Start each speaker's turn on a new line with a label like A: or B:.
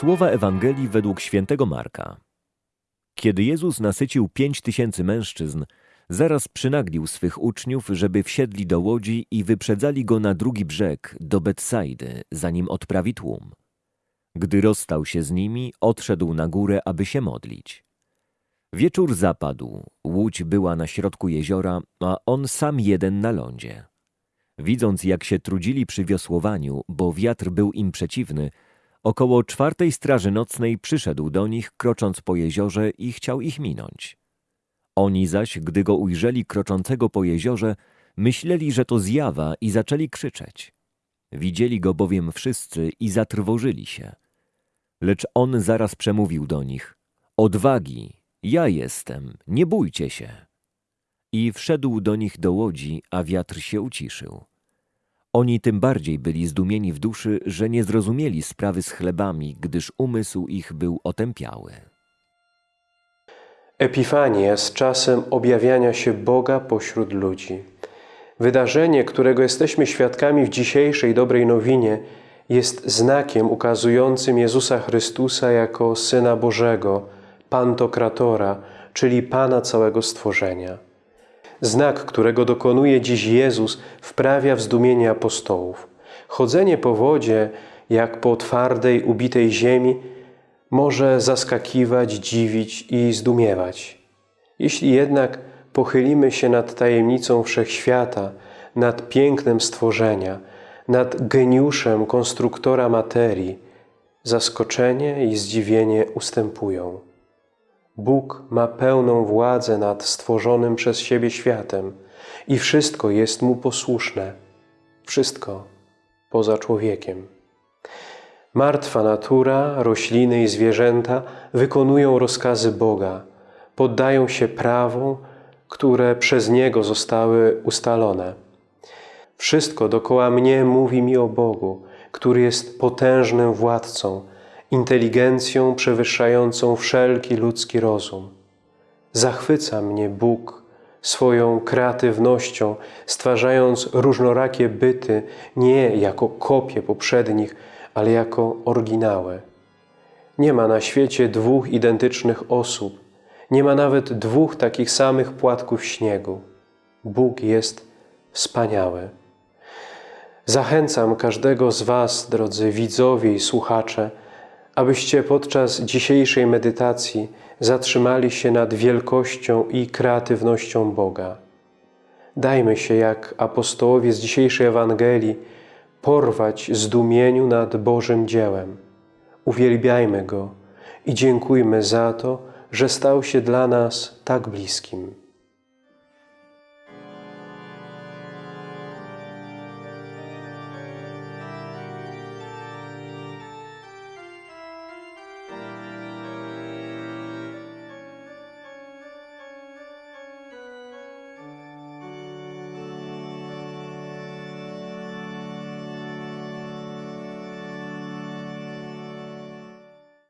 A: Słowa Ewangelii według świętego Marka. Kiedy Jezus nasycił pięć tysięcy mężczyzn, zaraz przynaglił swych uczniów, żeby wsiedli do łodzi i wyprzedzali go na drugi brzeg, do Betsaidy, zanim odprawi tłum. Gdy rozstał się z nimi, odszedł na górę, aby się modlić. Wieczór zapadł, łódź była na środku jeziora, a on sam jeden na lądzie. Widząc, jak się trudzili przy wiosłowaniu, bo wiatr był im przeciwny, około czwartej straży nocnej przyszedł do nich, krocząc po jeziorze i chciał ich minąć. Oni zaś, gdy go ujrzeli kroczącego po jeziorze, myśleli, że to zjawa i zaczęli krzyczeć. Widzieli go bowiem wszyscy i zatrwożyli się. Lecz on zaraz przemówił do nich: Odwagi, ja jestem, nie bójcie się. I wszedł do nich do łodzi, a wiatr się uciszył. Oni tym bardziej byli zdumieni w duszy, że nie zrozumieli sprawy z chlebami, gdyż umysł ich był otępiały.
B: Epifania jest czasem objawiania się Boga pośród ludzi. Wydarzenie, którego jesteśmy świadkami w dzisiejszej dobrej nowinie, jest znakiem ukazującym Jezusa Chrystusa jako Syna Bożego, Pantokratora, czyli Pana całego stworzenia. Znak, którego dokonuje dziś Jezus, wprawia w zdumienie apostołów. Chodzenie po wodzie, jak po twardej, ubitej ziemi, może zaskakiwać, dziwić i zdumiewać. Jeśli jednak pochylimy się nad tajemnicą wszechświata, nad pięknem stworzenia, nad geniuszem konstruktora materii, zaskoczenie i zdziwienie ustępują. Bóg ma pełną władzę nad stworzonym przez siebie światem i wszystko jest Mu posłuszne, wszystko poza człowiekiem. Martwa natura, rośliny i zwierzęta wykonują rozkazy Boga, poddają się prawom, które przez Niego zostały ustalone. Wszystko dokoła mnie mówi mi o Bogu, który jest potężnym władcą, inteligencją przewyższającą wszelki ludzki rozum. Zachwyca mnie Bóg swoją kreatywnością, stwarzając różnorakie byty nie jako kopie poprzednich, ale jako oryginały. Nie ma na świecie dwóch identycznych osób, nie ma nawet dwóch takich samych płatków śniegu. Bóg jest wspaniały. Zachęcam każdego z Was, drodzy widzowie i słuchacze, abyście podczas dzisiejszej medytacji zatrzymali się nad wielkością i kreatywnością Boga. Dajmy się, jak apostołowie z dzisiejszej Ewangelii, porwać zdumieniu nad Bożym dziełem. Uwielbiajmy Go i dziękujmy za to, że stał się dla nas tak bliskim.